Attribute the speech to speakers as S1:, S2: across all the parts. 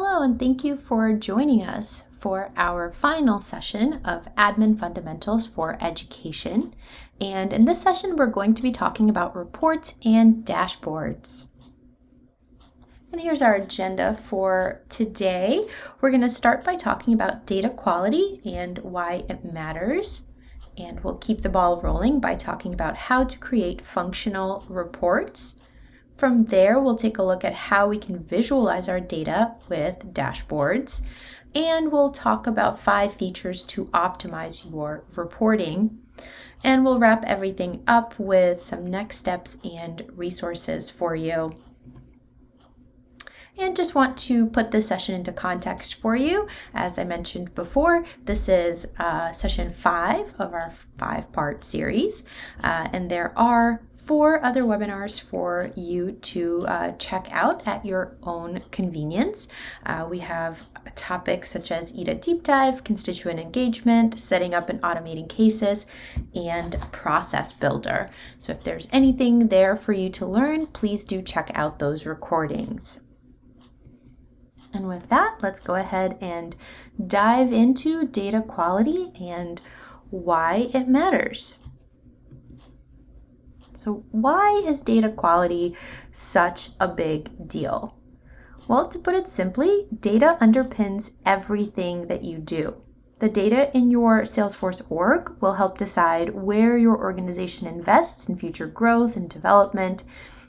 S1: Hello, and thank you for joining us for our final session of Admin Fundamentals for Education. And in this session, we're going to be talking about reports and dashboards. And here's our agenda for today. We're going to start by talking about data quality and why it matters. And we'll keep the ball rolling by talking about how to create functional reports from there, we'll take a look at how we can visualize our data with dashboards, and we'll talk about five features to optimize your reporting. And we'll wrap everything up with some next steps and resources for you. And just want to put this session into context for you. As I mentioned before, this is uh, session five of our five part series. Uh, and there are four other webinars for you to uh, check out at your own convenience. Uh, we have topics such as EDA deep dive, constituent engagement, setting up and automating cases, and process builder. So if there's anything there for you to learn, please do check out those recordings. And with that, let's go ahead and dive into data quality and why it matters. So why is data quality such a big deal? Well, to put it simply, data underpins everything that you do. The data in your Salesforce org will help decide where your organization invests in future growth and development.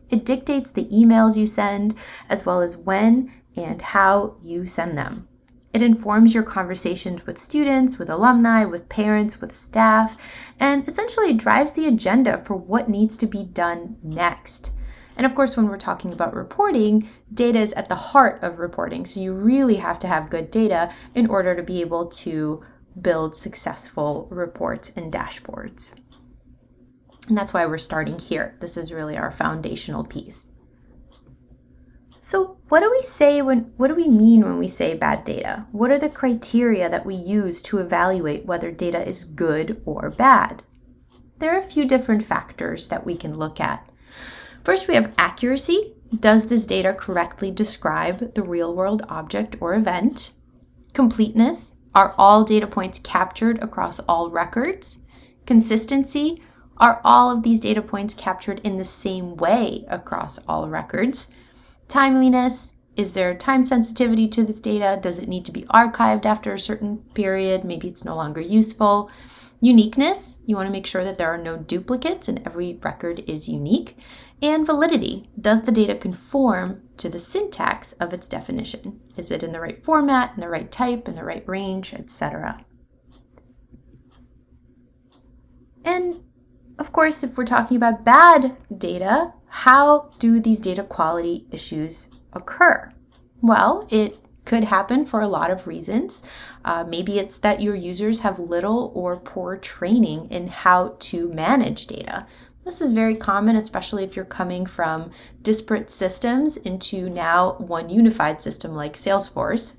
S1: It dictates the emails you send, as well as when and how you send them. It informs your conversations with students, with alumni, with parents, with staff, and essentially drives the agenda for what needs to be done next. And of course, when we're talking about reporting, data is at the heart of reporting. So you really have to have good data in order to be able to build successful reports and dashboards. And that's why we're starting here. This is really our foundational piece. So what do we say when, what do we mean when we say bad data? What are the criteria that we use to evaluate whether data is good or bad? There are a few different factors that we can look at. First, we have accuracy. Does this data correctly describe the real world object or event? Completeness. Are all data points captured across all records? Consistency. Are all of these data points captured in the same way across all records? Timeliness, is there time sensitivity to this data? Does it need to be archived after a certain period? Maybe it's no longer useful. Uniqueness, you want to make sure that there are no duplicates and every record is unique. And validity, does the data conform to the syntax of its definition? Is it in the right format, in the right type, in the right range, etc.? And of course, if we're talking about bad data, how do these data quality issues occur? Well, it could happen for a lot of reasons. Uh, maybe it's that your users have little or poor training in how to manage data. This is very common, especially if you're coming from disparate systems into now one unified system like Salesforce.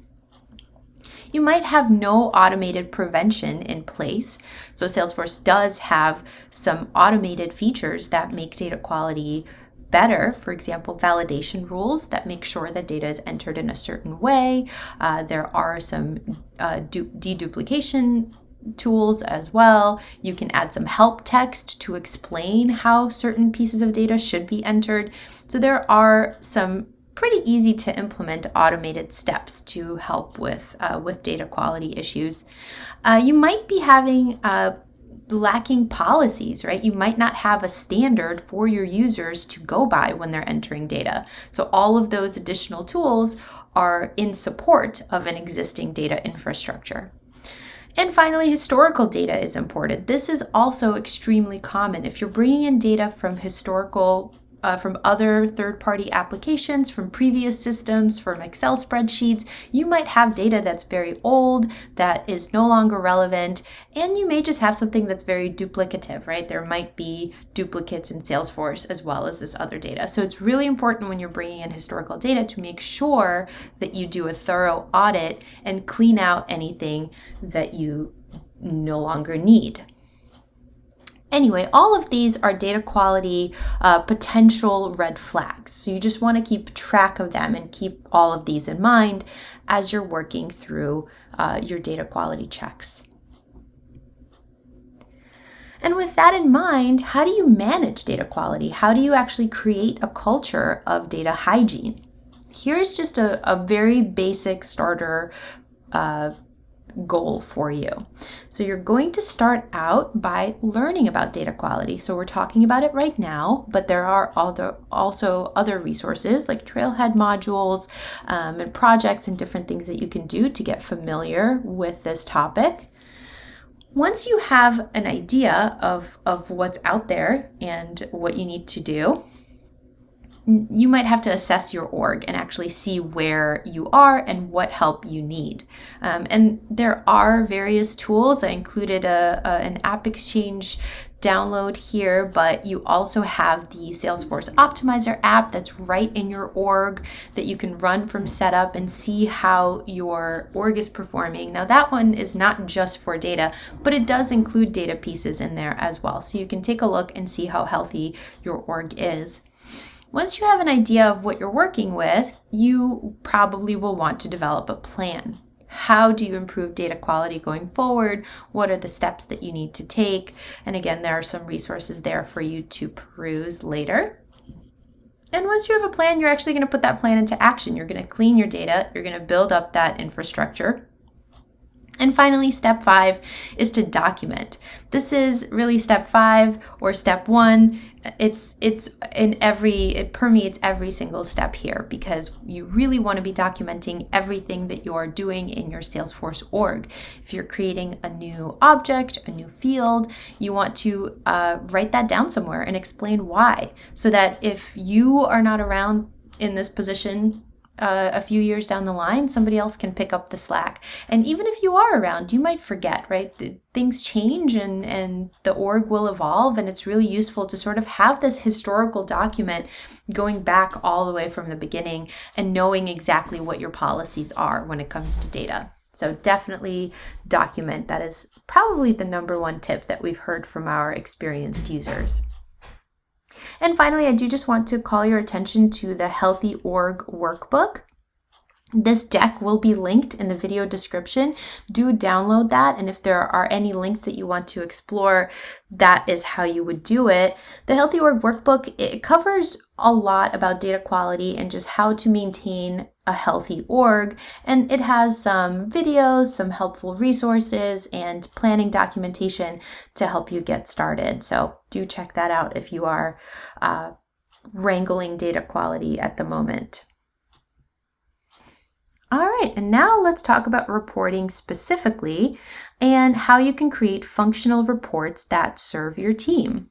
S1: You might have no automated prevention in place. So Salesforce does have some automated features that make data quality better, for example, validation rules that make sure that data is entered in a certain way. Uh, there are some uh, deduplication tools as well. You can add some help text to explain how certain pieces of data should be entered. So there are some pretty easy to implement automated steps to help with, uh, with data quality issues. Uh, you might be having uh, lacking policies, right? You might not have a standard for your users to go by when they're entering data. So all of those additional tools are in support of an existing data infrastructure. And finally, historical data is imported. This is also extremely common. If you're bringing in data from historical uh, from other third-party applications, from previous systems, from Excel spreadsheets. You might have data that's very old, that is no longer relevant, and you may just have something that's very duplicative, right? There might be duplicates in Salesforce as well as this other data. So it's really important when you're bringing in historical data to make sure that you do a thorough audit and clean out anything that you no longer need. Anyway, all of these are data quality uh, potential red flags. So you just want to keep track of them and keep all of these in mind as you're working through uh, your data quality checks. And with that in mind, how do you manage data quality? How do you actually create a culture of data hygiene? Here's just a, a very basic starter uh, goal for you. So you're going to start out by learning about data quality. So we're talking about it right now, but there are other, also other resources like Trailhead modules um, and projects and different things that you can do to get familiar with this topic. Once you have an idea of, of what's out there and what you need to do, you might have to assess your org and actually see where you are and what help you need. Um, and there are various tools. I included a, a, an App Exchange download here, but you also have the Salesforce Optimizer app that's right in your org that you can run from setup and see how your org is performing. Now, that one is not just for data, but it does include data pieces in there as well. So you can take a look and see how healthy your org is. Once you have an idea of what you're working with, you probably will want to develop a plan. How do you improve data quality going forward? What are the steps that you need to take? And again, there are some resources there for you to peruse later. And once you have a plan, you're actually going to put that plan into action. You're going to clean your data, you're going to build up that infrastructure, and finally, step five is to document. This is really step five or step one. It's it's in every it permeates every single step here because you really want to be documenting everything that you're doing in your Salesforce org. If you're creating a new object, a new field, you want to uh, write that down somewhere and explain why, so that if you are not around in this position uh, a few years down the line, somebody else can pick up the slack. And even if you are around, you might forget, right? Things change and, and the org will evolve. And it's really useful to sort of have this historical document going back all the way from the beginning and knowing exactly what your policies are when it comes to data. So definitely document. That is probably the number one tip that we've heard from our experienced users. And finally, I do just want to call your attention to the Healthy Org workbook. This deck will be linked in the video description. Do download that. And if there are any links that you want to explore, that is how you would do it. The Healthy Org Workbook, it covers a lot about data quality and just how to maintain a healthy org. And it has some videos, some helpful resources, and planning documentation to help you get started. So do check that out if you are uh, wrangling data quality at the moment. All right, and now let's talk about reporting specifically and how you can create functional reports that serve your team.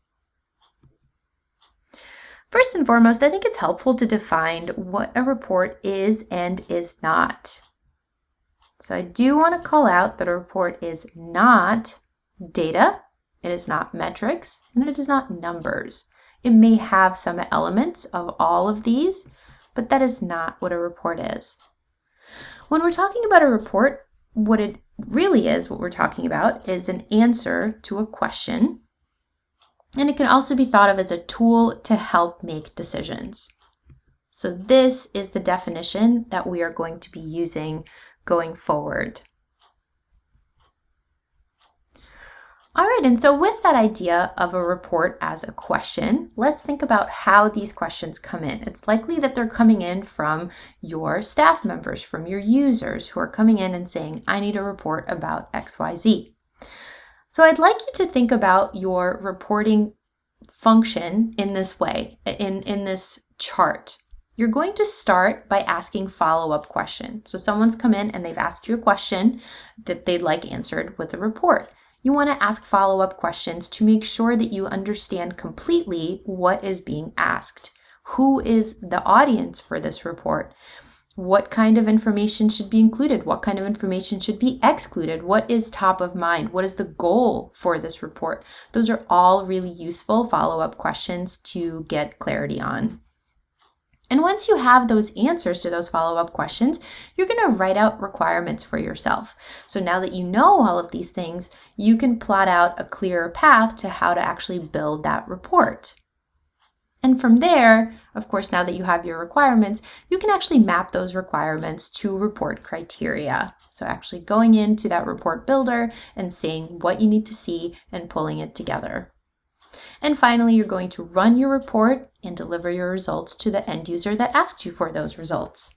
S1: First and foremost, I think it's helpful to define what a report is and is not. So I do want to call out that a report is not data, it is not metrics, and it is not numbers. It may have some elements of all of these, but that is not what a report is. When we're talking about a report, what it really is, what we're talking about, is an answer to a question. And it can also be thought of as a tool to help make decisions. So this is the definition that we are going to be using going forward. All right, and so with that idea of a report as a question, let's think about how these questions come in. It's likely that they're coming in from your staff members, from your users who are coming in and saying, I need a report about XYZ. So I'd like you to think about your reporting function in this way, in, in this chart. You're going to start by asking follow-up questions. So someone's come in and they've asked you a question that they'd like answered with a report you want to ask follow up questions to make sure that you understand completely what is being asked. Who is the audience for this report? What kind of information should be included? What kind of information should be excluded? What is top of mind? What is the goal for this report? Those are all really useful follow up questions to get clarity on. And once you have those answers to those follow up questions, you're going to write out requirements for yourself. So now that you know all of these things, you can plot out a clearer path to how to actually build that report. And from there, of course, now that you have your requirements, you can actually map those requirements to report criteria. So actually going into that report builder and seeing what you need to see and pulling it together. And finally, you're going to run your report and deliver your results to the end user that asked you for those results.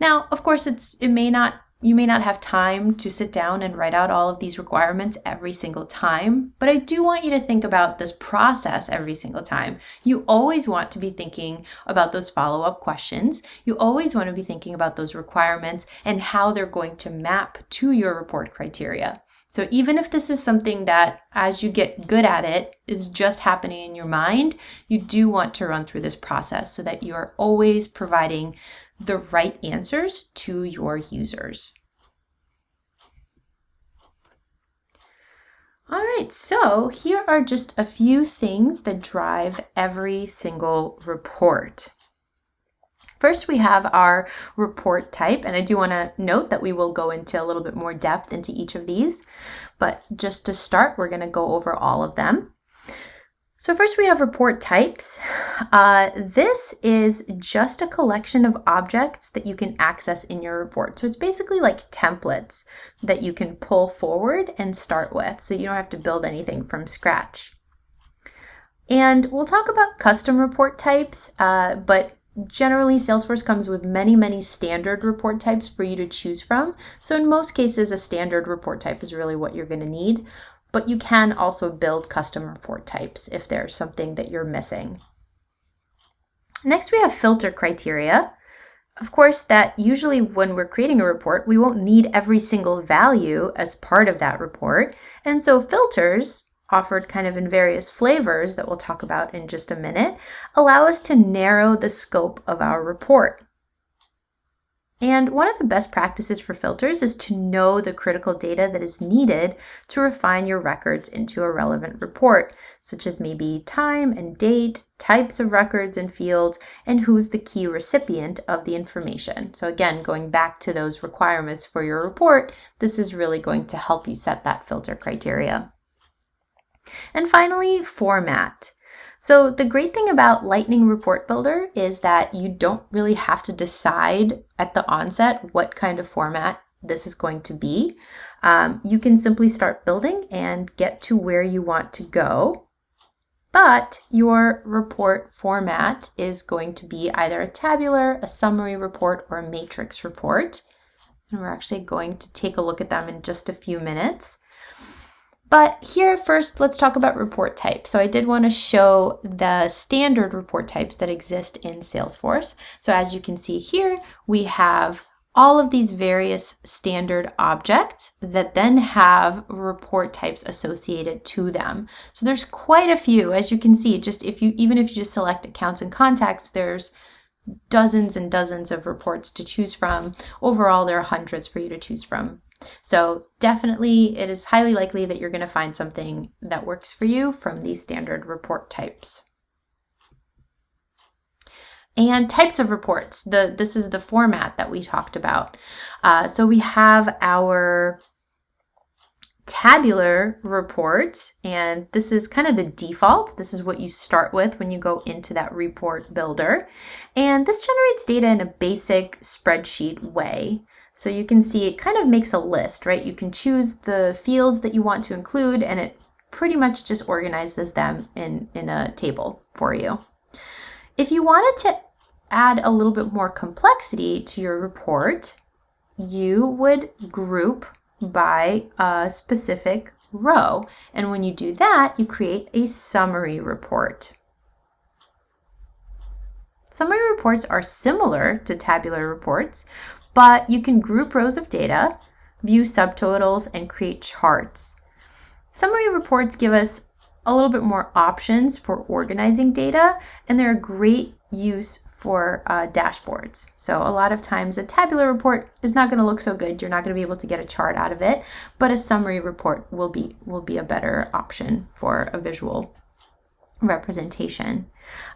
S1: Now, of course, it's it may not you may not have time to sit down and write out all of these requirements every single time, but I do want you to think about this process every single time. You always want to be thinking about those follow up questions. You always want to be thinking about those requirements and how they're going to map to your report criteria. So even if this is something that as you get good at it is just happening in your mind, you do want to run through this process so that you are always providing the right answers to your users. All right, so here are just a few things that drive every single report. First, we have our report type, and I do want to note that we will go into a little bit more depth into each of these, but just to start, we're going to go over all of them. So first we have report types. Uh, this is just a collection of objects that you can access in your report. So it's basically like templates that you can pull forward and start with. So you don't have to build anything from scratch. And we'll talk about custom report types, uh, but Generally, Salesforce comes with many, many standard report types for you to choose from. So in most cases, a standard report type is really what you're going to need, but you can also build custom report types if there's something that you're missing. Next, we have filter criteria. Of course, that usually when we're creating a report, we won't need every single value as part of that report. And so filters offered kind of in various flavors that we'll talk about in just a minute, allow us to narrow the scope of our report. And one of the best practices for filters is to know the critical data that is needed to refine your records into a relevant report, such as maybe time and date, types of records and fields, and who's the key recipient of the information. So again, going back to those requirements for your report, this is really going to help you set that filter criteria. And finally, format. So the great thing about Lightning Report Builder is that you don't really have to decide at the onset what kind of format this is going to be. Um, you can simply start building and get to where you want to go. But your report format is going to be either a tabular, a summary report, or a matrix report. And we're actually going to take a look at them in just a few minutes. But here first, let's talk about report type. So I did want to show the standard report types that exist in Salesforce. So as you can see here, we have all of these various standard objects that then have report types associated to them. So there's quite a few, as you can see, just if you, even if you just select accounts and contacts, there's dozens and dozens of reports to choose from. Overall, there are hundreds for you to choose from. So definitely it is highly likely that you're going to find something that works for you from these standard report types. And types of reports. The This is the format that we talked about. Uh, so we have our tabular report, and this is kind of the default. This is what you start with when you go into that report builder. And this generates data in a basic spreadsheet way. So you can see it kind of makes a list, right? You can choose the fields that you want to include and it pretty much just organizes them in, in a table for you. If you wanted to add a little bit more complexity to your report, you would group by a specific row. And when you do that, you create a summary report. Summary reports are similar to tabular reports, but you can group rows of data, view subtotals, and create charts. Summary reports give us a little bit more options for organizing data, and they're a great use for uh, dashboards. So a lot of times a tabular report is not going to look so good. You're not going to be able to get a chart out of it, but a summary report will be will be a better option for a visual representation.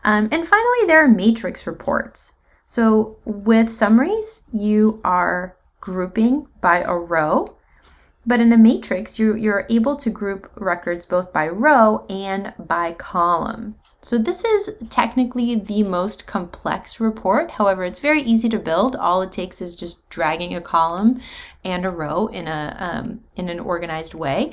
S1: Um, and finally, there are matrix reports. So with summaries, you are grouping by a row, but in a matrix, you, you're able to group records both by row and by column. So this is technically the most complex report. However, it's very easy to build. All it takes is just dragging a column and a row in a um, in an organized way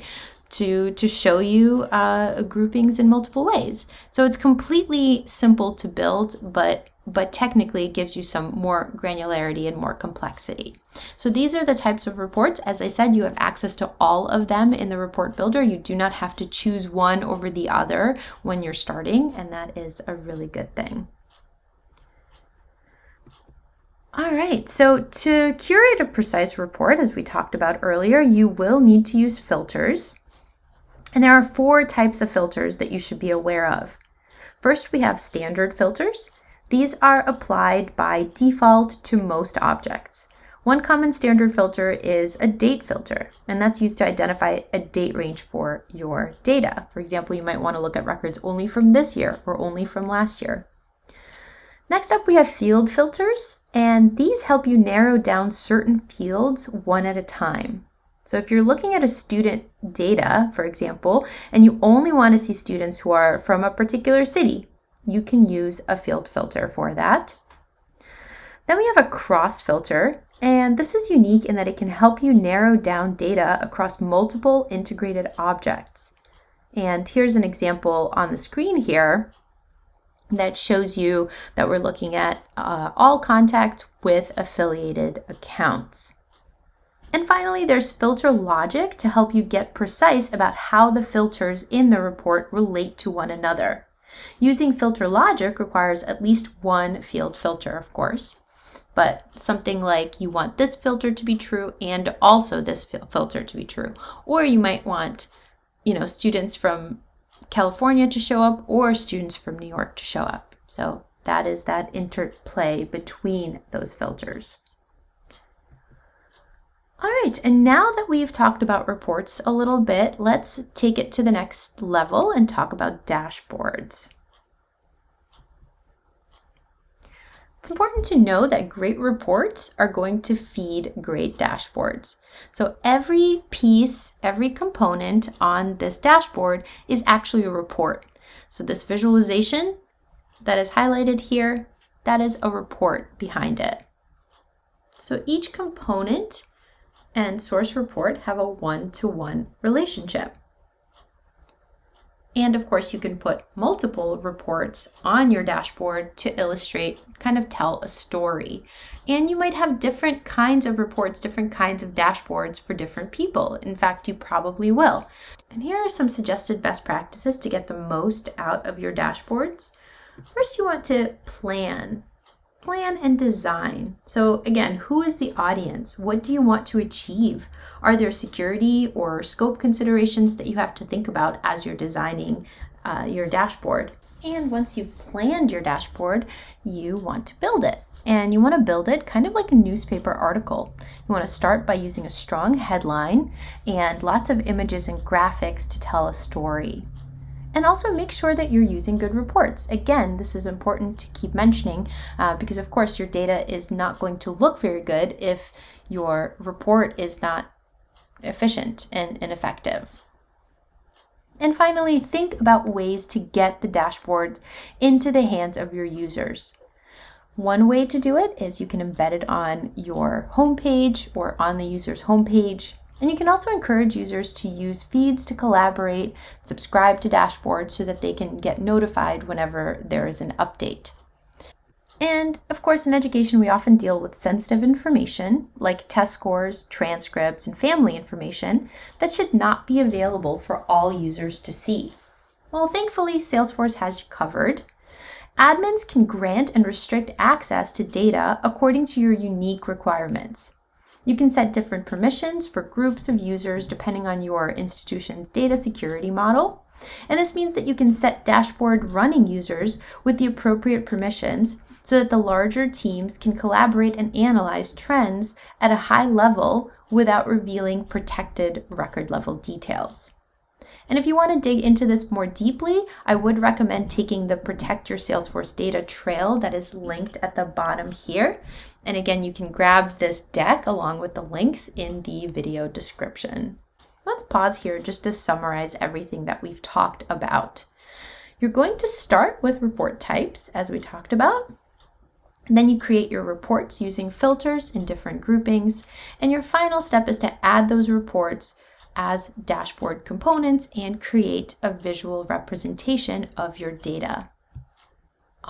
S1: to to show you uh, groupings in multiple ways. So it's completely simple to build, but but technically it gives you some more granularity and more complexity. So these are the types of reports. As I said, you have access to all of them in the report builder. You do not have to choose one over the other when you're starting, and that is a really good thing. All right, so to curate a precise report, as we talked about earlier, you will need to use filters. And there are four types of filters that you should be aware of. First, we have standard filters. These are applied by default to most objects. One common standard filter is a date filter, and that's used to identify a date range for your data. For example, you might want to look at records only from this year or only from last year. Next up, we have field filters, and these help you narrow down certain fields one at a time. So if you're looking at a student data, for example, and you only want to see students who are from a particular city, you can use a field filter for that. Then we have a cross filter, and this is unique in that it can help you narrow down data across multiple integrated objects. And here's an example on the screen here that shows you that we're looking at uh, all contacts with affiliated accounts. And finally, there's filter logic to help you get precise about how the filters in the report relate to one another. Using filter logic requires at least one field filter, of course, but something like you want this filter to be true and also this fil filter to be true. Or you might want, you know, students from California to show up or students from New York to show up. So that is that interplay between those filters. All right, and now that we've talked about reports a little bit, let's take it to the next level and talk about dashboards. It's important to know that great reports are going to feed great dashboards. So every piece, every component on this dashboard is actually a report. So this visualization that is highlighted here, that is a report behind it. So each component and source report have a one-to-one -one relationship. And of course, you can put multiple reports on your dashboard to illustrate, kind of tell a story. And you might have different kinds of reports, different kinds of dashboards for different people. In fact, you probably will. And here are some suggested best practices to get the most out of your dashboards. First, you want to plan plan and design. So again, who is the audience? What do you want to achieve? Are there security or scope considerations that you have to think about as you're designing uh, your dashboard? And once you've planned your dashboard, you want to build it. And you want to build it kind of like a newspaper article. You want to start by using a strong headline and lots of images and graphics to tell a story. And also make sure that you're using good reports. Again, this is important to keep mentioning uh, because of course your data is not going to look very good if your report is not efficient and, and effective. And finally, think about ways to get the dashboards into the hands of your users. One way to do it is you can embed it on your homepage or on the user's homepage. And you can also encourage users to use feeds to collaborate, subscribe to dashboards so that they can get notified whenever there is an update. And of course, in education, we often deal with sensitive information like test scores, transcripts, and family information that should not be available for all users to see. Well, thankfully, Salesforce has you covered. Admins can grant and restrict access to data according to your unique requirements. You can set different permissions for groups of users depending on your institution's data security model. And this means that you can set dashboard running users with the appropriate permissions so that the larger teams can collaborate and analyze trends at a high level without revealing protected record level details. And if you want to dig into this more deeply, I would recommend taking the Protect Your Salesforce Data Trail that is linked at the bottom here. And again, you can grab this deck along with the links in the video description. Let's pause here just to summarize everything that we've talked about. You're going to start with report types, as we talked about. Then you create your reports using filters in different groupings. And your final step is to add those reports as dashboard components and create a visual representation of your data.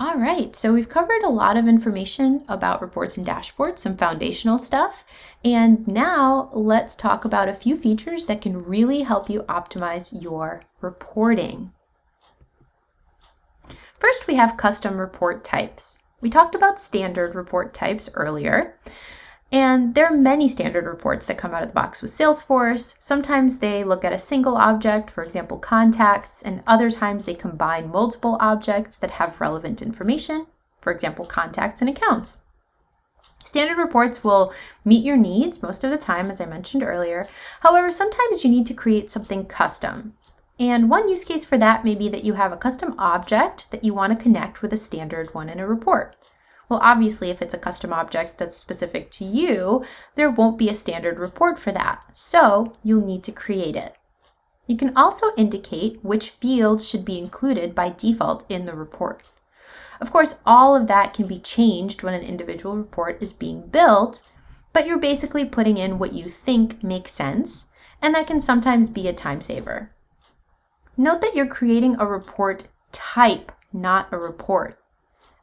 S1: All right, so we've covered a lot of information about reports and dashboards, some foundational stuff. And now let's talk about a few features that can really help you optimize your reporting. First, we have custom report types. We talked about standard report types earlier. And there are many standard reports that come out of the box with Salesforce. Sometimes they look at a single object, for example, contacts, and other times they combine multiple objects that have relevant information, for example, contacts and accounts. Standard reports will meet your needs most of the time, as I mentioned earlier. However, sometimes you need to create something custom. And one use case for that may be that you have a custom object that you want to connect with a standard one in a report. Well, obviously, if it's a custom object that's specific to you, there won't be a standard report for that. So you'll need to create it. You can also indicate which fields should be included by default in the report. Of course, all of that can be changed when an individual report is being built, but you're basically putting in what you think makes sense, and that can sometimes be a time saver. Note that you're creating a report type, not a report.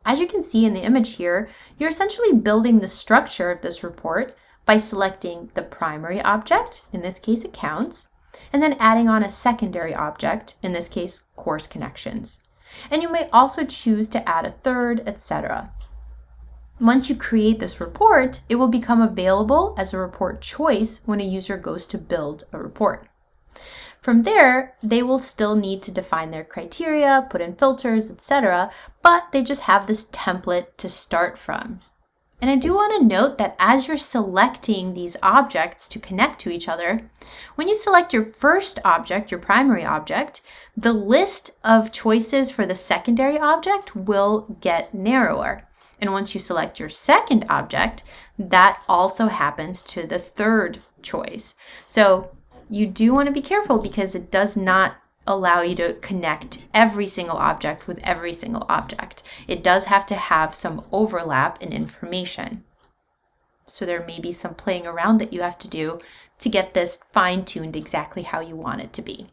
S1: As you can see in the image here, you're essentially building the structure of this report by selecting the primary object, in this case accounts, and then adding on a secondary object, in this case course connections. And you may also choose to add a third, etc. Once you create this report, it will become available as a report choice when a user goes to build a report. From there, they will still need to define their criteria, put in filters, etc., but they just have this template to start from. And I do want to note that as you're selecting these objects to connect to each other, when you select your first object, your primary object, the list of choices for the secondary object will get narrower. And once you select your second object, that also happens to the third choice. So you do want to be careful because it does not allow you to connect every single object with every single object. It does have to have some overlap in information. So there may be some playing around that you have to do to get this fine-tuned exactly how you want it to be.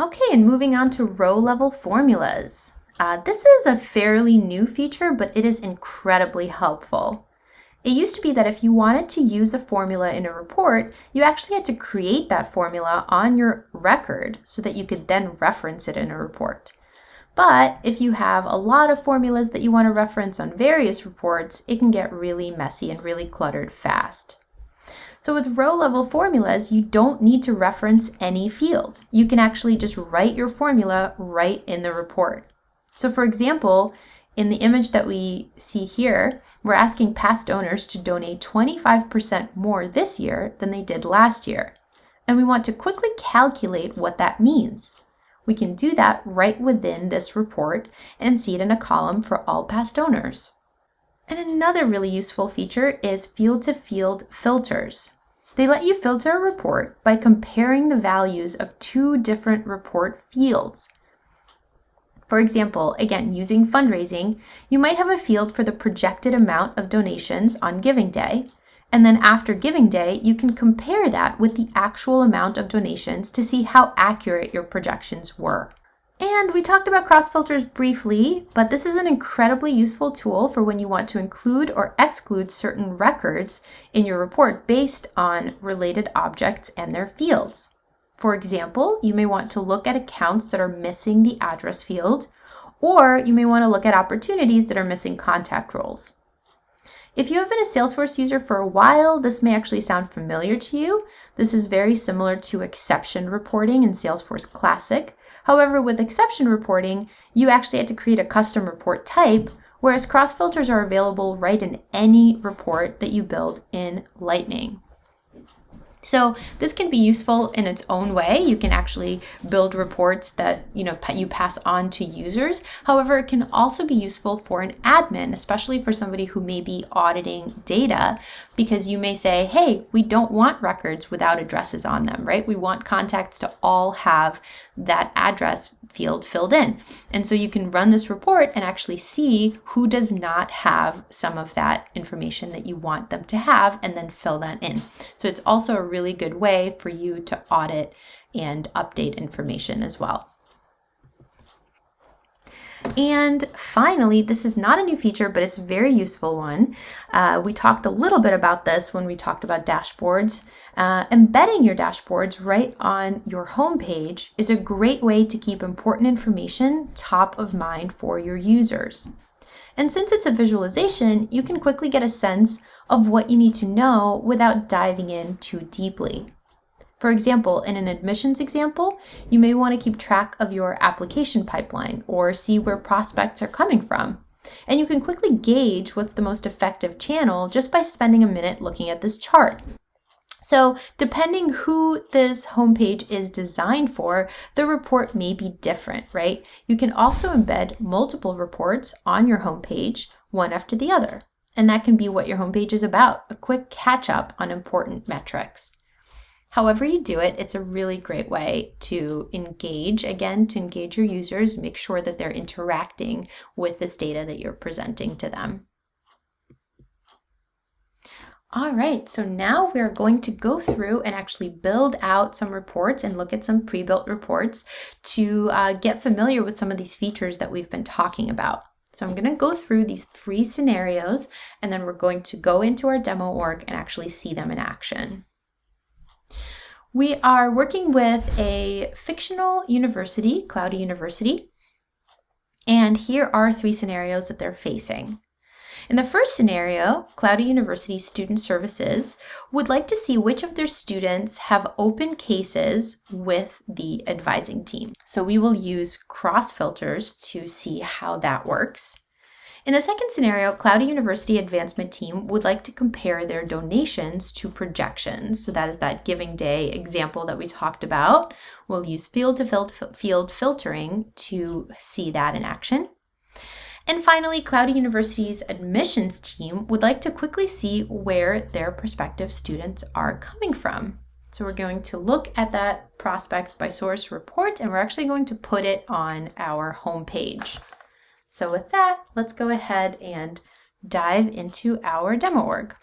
S1: Okay, and moving on to row level formulas. Uh, this is a fairly new feature, but it is incredibly helpful. It used to be that if you wanted to use a formula in a report, you actually had to create that formula on your record so that you could then reference it in a report. But if you have a lot of formulas that you want to reference on various reports, it can get really messy and really cluttered fast. So with row level formulas, you don't need to reference any field. You can actually just write your formula right in the report. So for example, in the image that we see here, we're asking past owners to donate 25% more this year than they did last year. And we want to quickly calculate what that means. We can do that right within this report and see it in a column for all past owners. And another really useful feature is field-to-field -field filters. They let you filter a report by comparing the values of two different report fields for example, again, using fundraising, you might have a field for the projected amount of donations on Giving Day, and then after Giving Day, you can compare that with the actual amount of donations to see how accurate your projections were. And we talked about cross filters briefly, but this is an incredibly useful tool for when you want to include or exclude certain records in your report based on related objects and their fields. For example, you may want to look at accounts that are missing the address field, or you may want to look at opportunities that are missing contact roles. If you have been a Salesforce user for a while, this may actually sound familiar to you. This is very similar to exception reporting in Salesforce Classic. However, with exception reporting, you actually had to create a custom report type, whereas cross filters are available right in any report that you build in Lightning. So this can be useful in its own way. You can actually build reports that you know you pass on to users. However, it can also be useful for an admin, especially for somebody who may be auditing data, because you may say, "Hey, we don't want records without addresses on them, right? We want contacts to all have that address field filled in." And so you can run this report and actually see who does not have some of that information that you want them to have and then fill that in. So it's also a really good way for you to audit and update information as well. And finally, this is not a new feature, but it's a very useful one. Uh, we talked a little bit about this when we talked about dashboards. Uh, embedding your dashboards right on your home page is a great way to keep important information top of mind for your users. And since it's a visualization, you can quickly get a sense of what you need to know without diving in too deeply. For example, in an admissions example, you may want to keep track of your application pipeline or see where prospects are coming from. And you can quickly gauge what's the most effective channel just by spending a minute looking at this chart. So depending who this homepage is designed for, the report may be different, right? You can also embed multiple reports on your homepage, one after the other. And that can be what your homepage is about, a quick catch up on important metrics. However you do it, it's a really great way to engage, again, to engage your users, make sure that they're interacting with this data that you're presenting to them. All right, so now we're going to go through and actually build out some reports and look at some pre-built reports to uh, get familiar with some of these features that we've been talking about. So I'm gonna go through these three scenarios and then we're going to go into our demo org and actually see them in action. We are working with a fictional university, Cloudy University, and here are three scenarios that they're facing. In the first scenario, Cloudy University Student Services would like to see which of their students have open cases with the advising team. So we will use cross filters to see how that works. In the second scenario, Cloudy University Advancement Team would like to compare their donations to projections. So that is that Giving Day example that we talked about. We'll use field to field filtering to see that in action. And finally, Cloudy University's admissions team would like to quickly see where their prospective students are coming from. So we're going to look at that prospect by source report and we're actually going to put it on our home page. So with that, let's go ahead and dive into our demo org.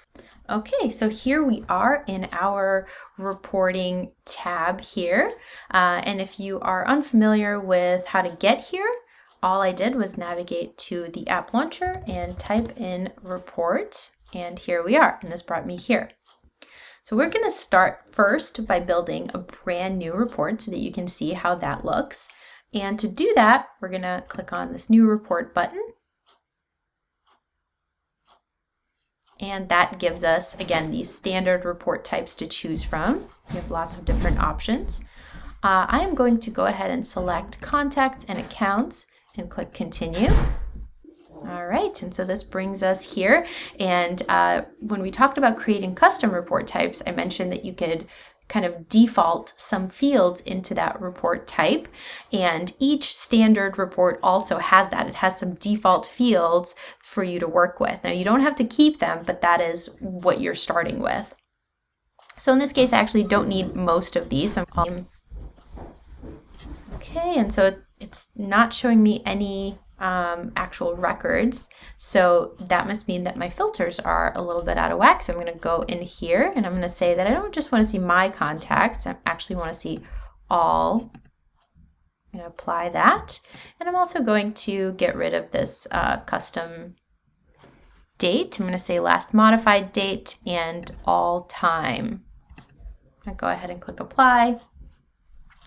S1: Okay, so here we are in our reporting tab here. Uh, and if you are unfamiliar with how to get here, all I did was navigate to the app launcher and type in report and here we are and this brought me here. So we're going to start first by building a brand new report so that you can see how that looks. And to do that, we're going to click on this new report button. And that gives us, again, these standard report types to choose from. We have lots of different options. Uh, I am going to go ahead and select contacts and accounts and click continue. All right, and so this brings us here. And uh, when we talked about creating custom report types, I mentioned that you could kind of default some fields into that report type. And each standard report also has that. It has some default fields for you to work with. Now you don't have to keep them, but that is what you're starting with. So in this case, I actually don't need most of these. Um, okay, and so it's not showing me any um, actual records. So that must mean that my filters are a little bit out of whack. So I'm going to go in here and I'm going to say that I don't just want to see my contacts. I actually want to see all. I'm going to apply that. And I'm also going to get rid of this uh, custom date. I'm going to say last modified date and all time. I go ahead and click apply.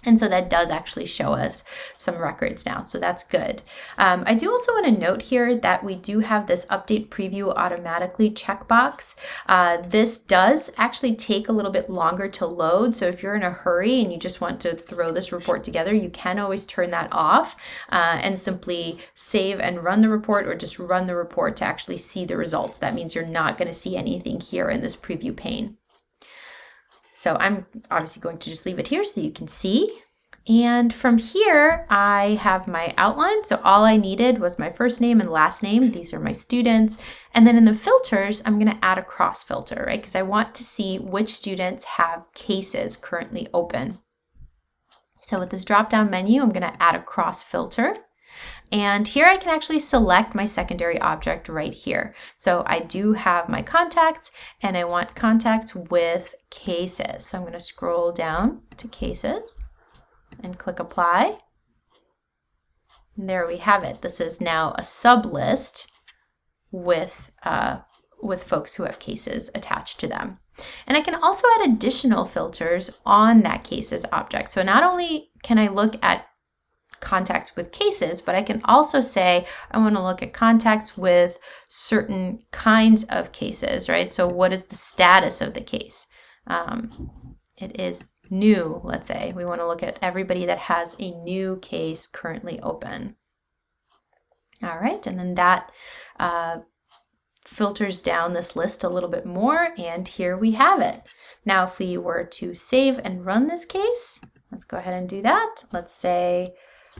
S1: And so that does actually show us some records now, so that's good. Um, I do also want to note here that we do have this update preview automatically checkbox. Uh, this does actually take a little bit longer to load, so if you're in a hurry and you just want to throw this report together, you can always turn that off uh, and simply save and run the report or just run the report to actually see the results. That means you're not going to see anything here in this preview pane. So I'm obviously going to just leave it here so you can see. And from here, I have my outline. So all I needed was my first name and last name. These are my students. And then in the filters, I'm gonna add a cross filter, right? Because I want to see which students have cases currently open. So with this drop-down menu, I'm gonna add a cross filter. And here I can actually select my secondary object right here. So I do have my contacts and I want contacts with cases. So I'm going to scroll down to cases and click apply. And there we have it. This is now a sub list with, uh, with folks who have cases attached to them. And I can also add additional filters on that cases object. So not only can I look at contacts with cases, but I can also say I want to look at contacts with certain kinds of cases, right? So what is the status of the case? Um, it is new, let's say. We want to look at everybody that has a new case currently open. All right, and then that uh, filters down this list a little bit more, and here we have it. Now, if we were to save and run this case, let's go ahead and do that. Let's say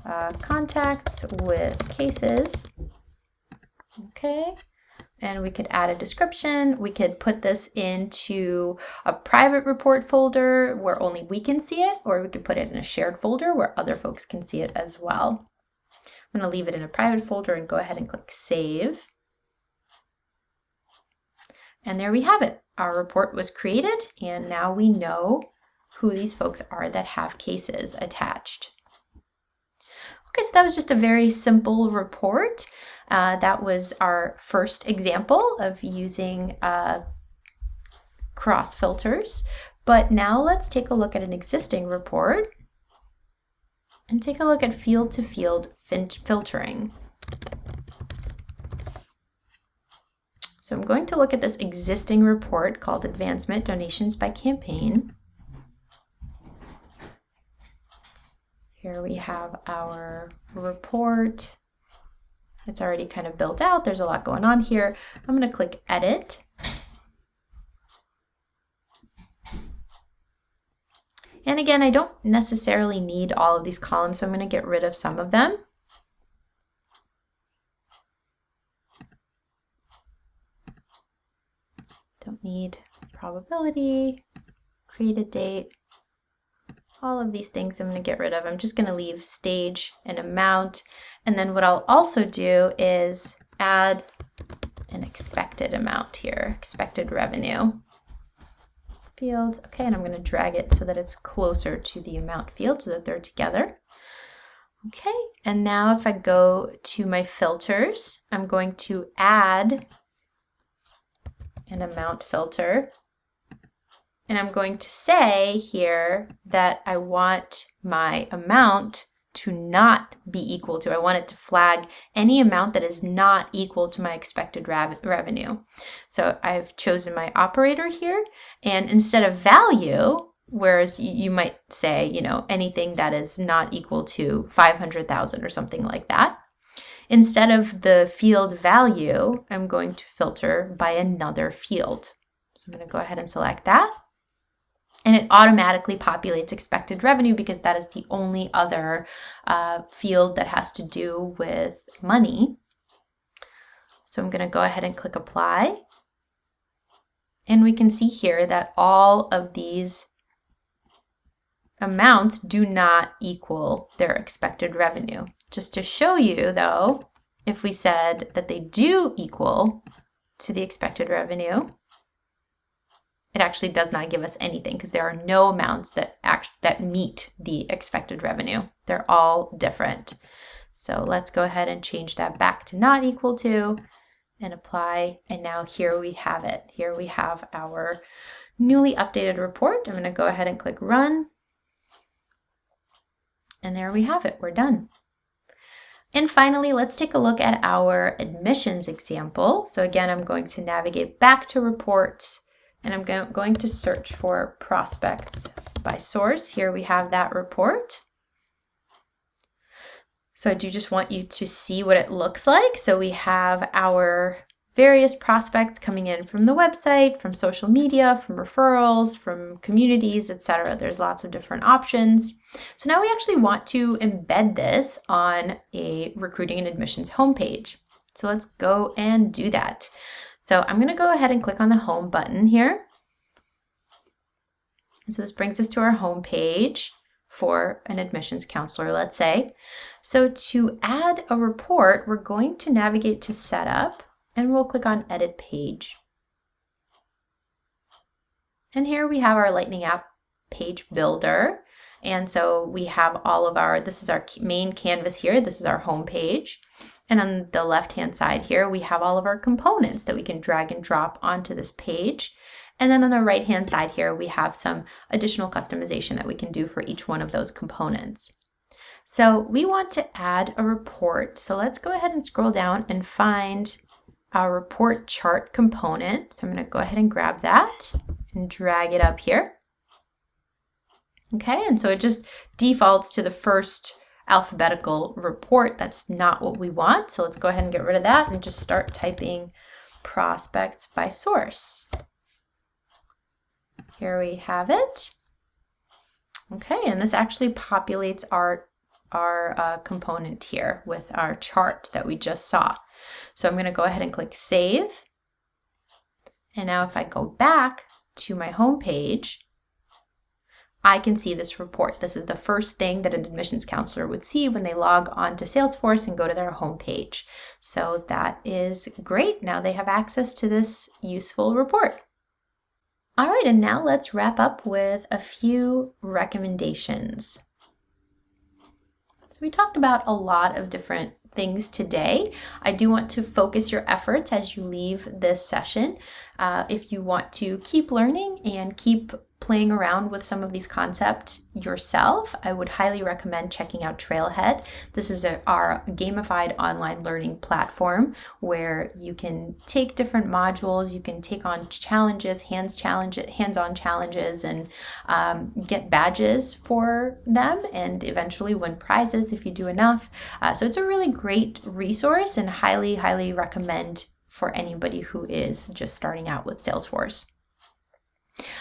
S1: uh, contacts with cases. Okay, and we could add a description. We could put this into a private report folder where only we can see it, or we could put it in a shared folder where other folks can see it as well. I'm going to leave it in a private folder and go ahead and click Save. And there we have it. Our report was created, and now we know who these folks are that have cases attached. Okay, so that was just a very simple report. Uh, that was our first example of using uh, cross filters. But now let's take a look at an existing report and take a look at field-to-field -field filtering. So I'm going to look at this existing report called Advancement Donations by Campaign. Here we have our report. It's already kind of built out. There's a lot going on here. I'm going to click Edit. And again, I don't necessarily need all of these columns, so I'm going to get rid of some of them. Don't need probability, create a date, all of these things I'm going to get rid of. I'm just going to leave stage and amount. And then what I'll also do is add an expected amount here, expected revenue field. Okay, and I'm going to drag it so that it's closer to the amount field so that they're together. Okay, and now if I go to my filters, I'm going to add an amount filter and I'm going to say here that I want my amount to not be equal to. I want it to flag any amount that is not equal to my expected revenue. So I've chosen my operator here, and instead of value, whereas you might say, you know, anything that is not equal to 500,000 or something like that, instead of the field value, I'm going to filter by another field. So I'm going to go ahead and select that and it automatically populates expected revenue because that is the only other uh, field that has to do with money. So I'm going to go ahead and click apply. And we can see here that all of these amounts do not equal their expected revenue. Just to show you though, if we said that they do equal to the expected revenue, it actually does not give us anything because there are no amounts that act that meet the expected revenue. They're all different. So let's go ahead and change that back to not equal to and apply. And now here we have it. Here we have our newly updated report. I'm going to go ahead and click run. And there we have it. We're done. And finally, let's take a look at our admissions example. So again, I'm going to navigate back to reports and I'm go going to search for prospects by source. Here we have that report. So I do just want you to see what it looks like. So we have our various prospects coming in from the website, from social media, from referrals, from communities, etc. There's lots of different options. So now we actually want to embed this on a recruiting and admissions homepage. So let's go and do that. So I'm going to go ahead and click on the home button here. so this brings us to our home page for an admissions counselor, let's say. So to add a report, we're going to navigate to setup and we'll click on edit page. And here we have our Lightning app page builder. And so we have all of our, this is our main canvas here. This is our home page. And on the left-hand side here, we have all of our components that we can drag and drop onto this page. And then on the right-hand side here, we have some additional customization that we can do for each one of those components. So we want to add a report. So let's go ahead and scroll down and find our report chart component. So I'm going to go ahead and grab that and drag it up here. Okay, and so it just defaults to the first alphabetical report. That's not what we want. So let's go ahead and get rid of that and just start typing prospects by source. Here we have it. Okay, and this actually populates our, our uh, component here with our chart that we just saw. So I'm going to go ahead and click Save. And now if I go back to my home page, I can see this report. This is the first thing that an admissions counselor would see when they log on to Salesforce and go to their home page. So that is great. Now they have access to this useful report. All right, and now let's wrap up with a few recommendations. So we talked about a lot of different things today. I do want to focus your efforts as you leave this session. Uh, if you want to keep learning and keep playing around with some of these concepts yourself, I would highly recommend checking out Trailhead. This is a, our gamified online learning platform where you can take different modules, you can take on challenges, hands challenge, hands-on challenges, and um, get badges for them, and eventually win prizes if you do enough. Uh, so it's a really great resource, and highly, highly recommend for anybody who is just starting out with Salesforce.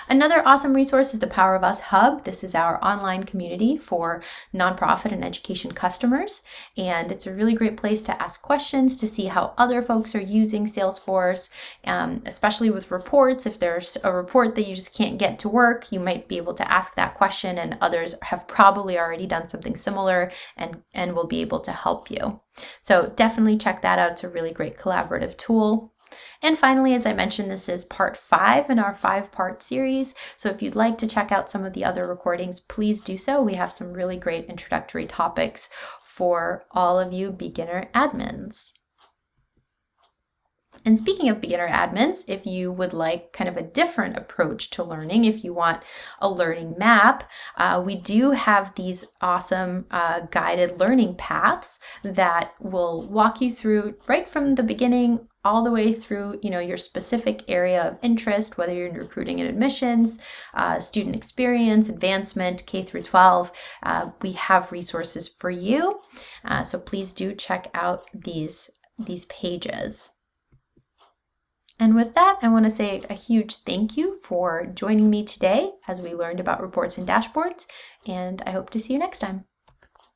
S1: Another awesome resource is the Power of Us Hub. This is our online community for nonprofit and education customers. And it's a really great place to ask questions, to see how other folks are using Salesforce, um, especially with reports. If there's a report that you just can't get to work, you might be able to ask that question and others have probably already done something similar and, and will be able to help you. So definitely check that out. It's a really great collaborative tool. And finally, as I mentioned, this is part five in our five part series. So if you'd like to check out some of the other recordings, please do so. We have some really great introductory topics for all of you beginner admins. And speaking of beginner admins, if you would like kind of a different approach to learning, if you want a learning map, uh, we do have these awesome uh, guided learning paths that will walk you through right from the beginning all the way through you know your specific area of interest whether you're in recruiting and admissions uh, student experience advancement k through 12 uh, we have resources for you. Uh, so please do check out these these pages and with that, I want to say a huge thank you for joining me today as we learned about reports and dashboards, and I hope to see you next time.